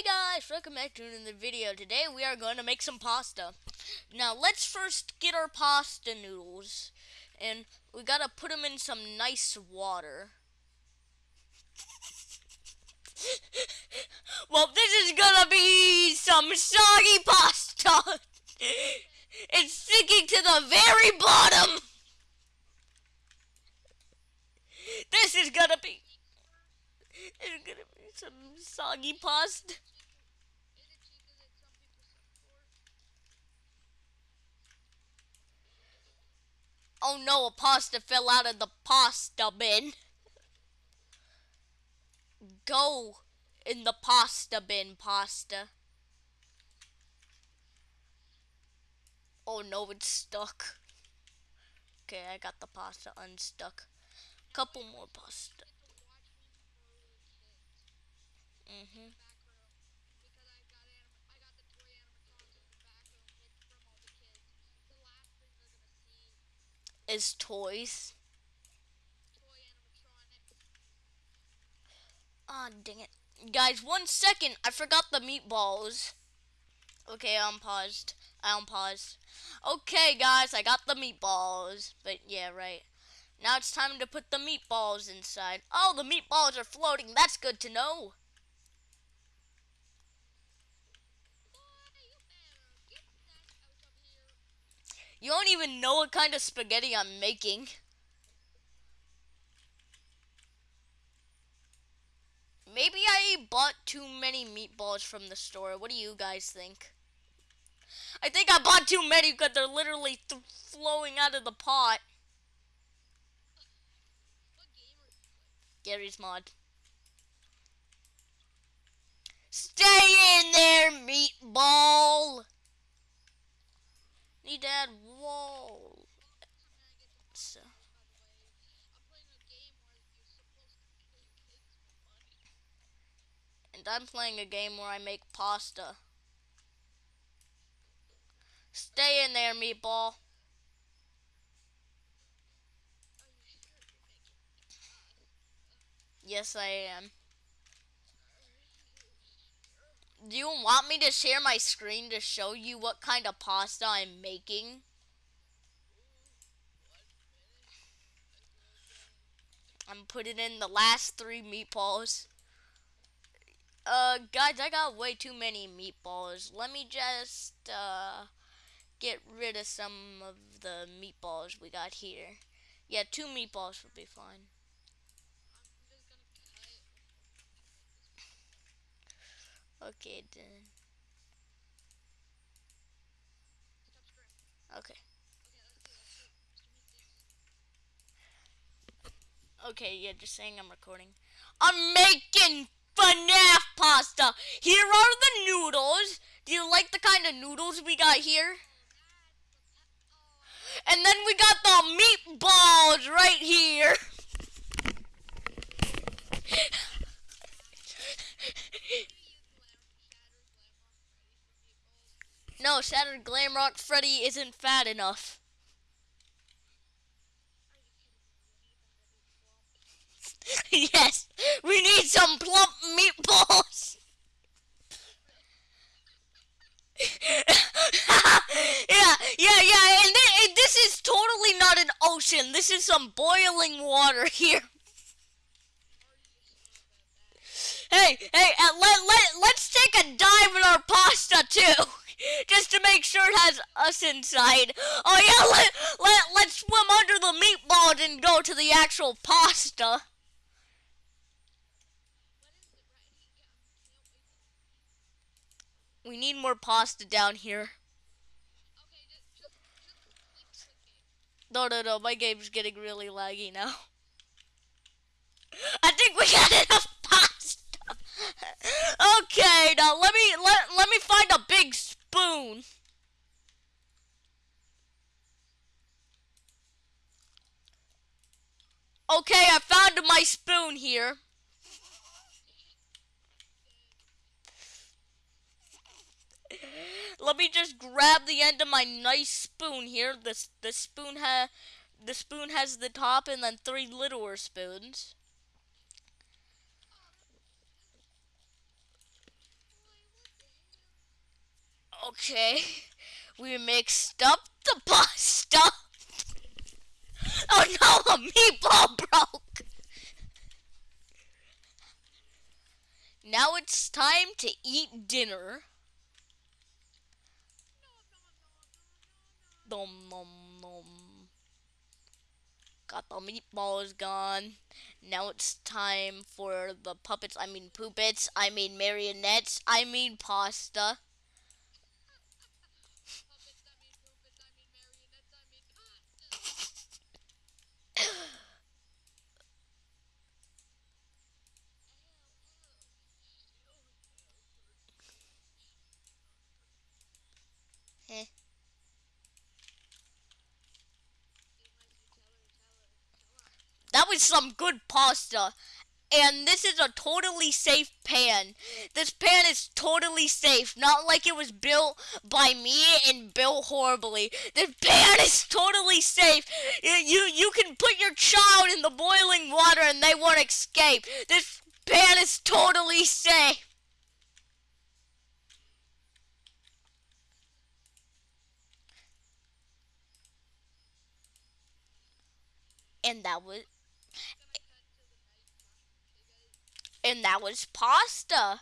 Hey guys, welcome back to another video. Today we are going to make some pasta. Now let's first get our pasta noodles. And we gotta put them in some nice water. well, this is gonna be some soggy pasta. it's sticking to the very bottom. This is gonna be... It's gonna be some soggy pasta. Oh no, a pasta fell out of the pasta bin. Go in the pasta bin, pasta. Oh no, it's stuck. Okay, I got the pasta unstuck. Couple more pasta. Mhm. Is toys. Ah, oh, dang it. Guys, one second. I forgot the meatballs. Okay, I'm paused. I'm paused. Okay, guys, I got the meatballs. But yeah, right. Now it's time to put the meatballs inside. Oh, the meatballs are floating. That's good to know. You don't even know what kind of spaghetti I'm making. Maybe I bought too many meatballs from the store. What do you guys think? I think I bought too many because they're literally th flowing out of the pot. Garry's Mod. Stay in there, meatball! Need to add wall. So. And I'm playing a game where I make pasta. Stay in there, meatball. Yes, I am. Do you want me to share my screen to show you what kind of pasta I'm making? I'm putting in the last three meatballs. Uh, guys, I got way too many meatballs. Let me just, uh, get rid of some of the meatballs we got here. Yeah, two meatballs would be fine. Okay, then. Okay. Okay, yeah, just saying I'm recording. I'm making FNAF pasta. Here are the noodles. Do you like the kind of noodles we got here? And then we got the meatballs right here. No, Shattered Glamrock Freddy isn't fat enough. yes, some plump meatballs. yeah, yeah, yeah, and, th and this is totally not an ocean. This is some boiling water here. Hey, hey, uh, let, let, let's take a dive in our pasta, too just to make sure it has us inside. Oh yeah, let, let, let's swim under the meatballs and go to the actual pasta. We need more pasta down here. No, no, no, my game's getting really laggy now. I think we got enough pasta. okay, now let me let let me find a big spoon. Okay, I found my spoon here. Let me just grab the end of my nice spoon here. The, the spoon ha the spoon has the top and then three littler spoons. Okay. We mixed up the pasta. Oh no, a meatball broke. Now it's time to eat dinner. Nom nom nom. Got the meatballs gone. Now it's time for the puppets, I mean poopets, I mean marionettes, I mean pasta. Was some good pasta. And this is a totally safe pan. This pan is totally safe. Not like it was built by me and built horribly. This pan is totally safe. You, you, you can put your child in the boiling water and they won't escape. This pan is totally safe. And that was and that was pasta.